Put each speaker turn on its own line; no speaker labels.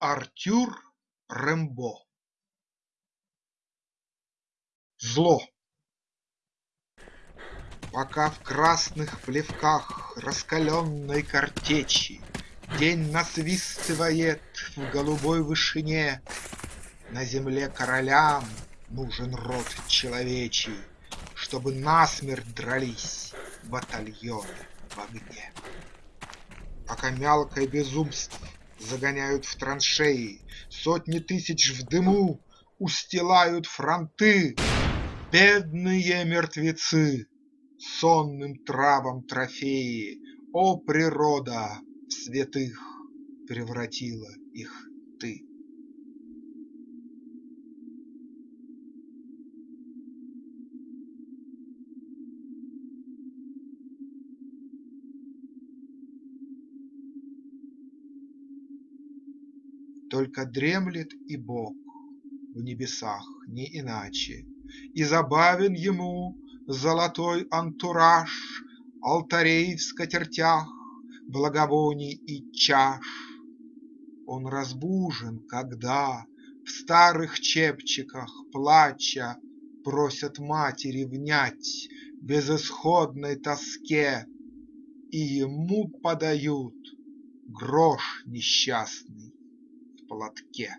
Артюр Рембо Зло Пока в красных плевках раскаленной картечи День насвистывает в голубой вышине, На земле королям нужен род человечий, Чтобы насмерть дрались батальоны в огне. Пока мелкое безумство загоняют в траншеи, Сотни тысяч в дыму устилают фронты, Бедные мертвецы, сонным травам трофеи, О, природа, в святых превратила их ты! Только дремлет и Бог в небесах не иначе, И забавен Ему золотой антураж Алтарей в скатертях, благовоний и чаш. Он разбужен, когда в старых чепчиках, плача, Просят матери внять безысходной тоске, И ему подают грош несчастный платке.